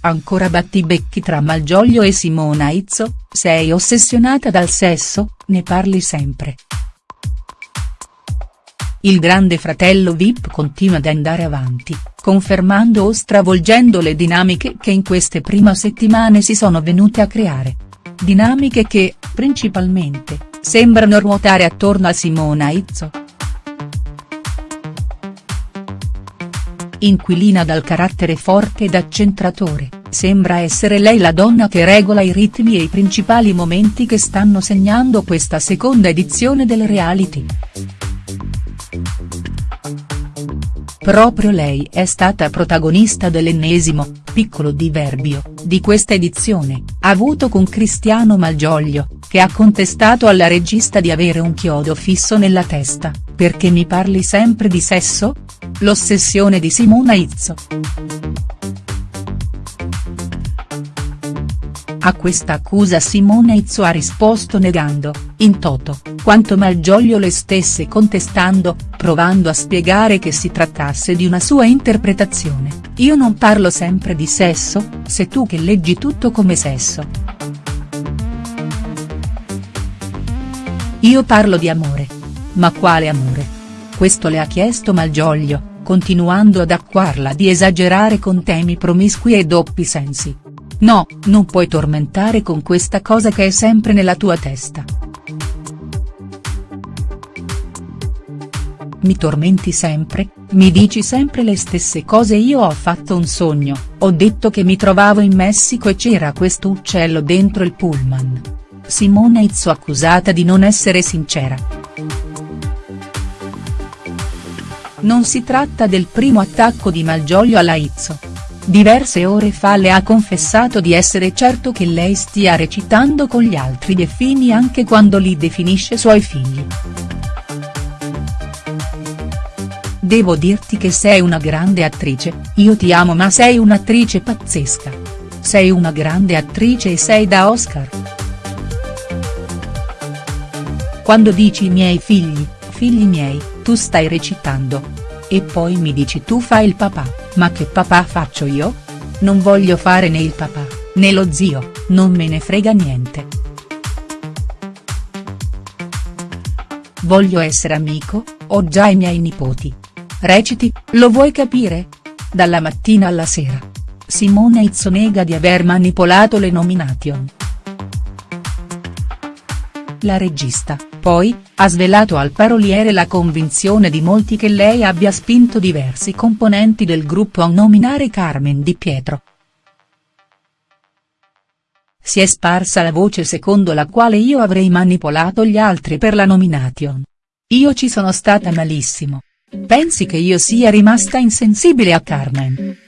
ancora battibecchi tra Malgioglio e Simona Izzo, sei ossessionata dal sesso, ne parli sempre. Il grande fratello Vip continua ad andare avanti, confermando o stravolgendo le dinamiche che in queste prime settimane si sono venute a creare. Dinamiche che, principalmente, sembrano ruotare attorno a Simona Izzo. Inquilina dal carattere forte ed accentratore, sembra essere lei la donna che regola i ritmi e i principali momenti che stanno segnando questa seconda edizione del reality. Proprio lei è stata protagonista dell'ennesimo, piccolo diverbio, di questa edizione, avuto con Cristiano Malgioglio, che ha contestato alla regista di avere un chiodo fisso nella testa, perché mi parli sempre di sesso? L'ossessione di Simona Izzo. A questa accusa Simone Izzo ha risposto negando, in toto, quanto Malgioglio le stesse contestando, provando a spiegare che si trattasse di una sua interpretazione, io non parlo sempre di sesso, sei tu che leggi tutto come sesso. Io parlo di amore. Ma quale amore? Questo le ha chiesto Malgioglio, continuando ad accuarla di esagerare con temi promiscui e doppi sensi. No, non puoi tormentare con questa cosa che è sempre nella tua testa. Mi tormenti sempre, mi dici sempre le stesse cose io ho fatto un sogno, ho detto che mi trovavo in Messico e c'era questo uccello dentro il pullman. Simona Izzo accusata di non essere sincera. Non si tratta del primo attacco di Malgioglio alla Izzo. Diverse ore fa le ha confessato di essere certo che lei stia recitando con gli altri delfini anche quando li definisce suoi figli. Devo dirti che sei una grande attrice, io ti amo ma sei un'attrice pazzesca. Sei una grande attrice e sei da Oscar. Quando dici i miei figli, figli miei, tu stai recitando. E poi mi dici tu fai il papà, ma che papà faccio io? Non voglio fare né il papà, né lo zio, non me ne frega niente. Voglio essere amico, ho già i miei nipoti. Reciti, lo vuoi capire? Dalla mattina alla sera. Simone Izzo nega di aver manipolato le nomination. La regista, poi, ha svelato al paroliere la convinzione di molti che lei abbia spinto diversi componenti del gruppo a nominare Carmen Di Pietro. Si è sparsa la voce secondo la quale io avrei manipolato gli altri per la nomination. Io ci sono stata malissimo. Pensi che io sia rimasta insensibile a Carmen?.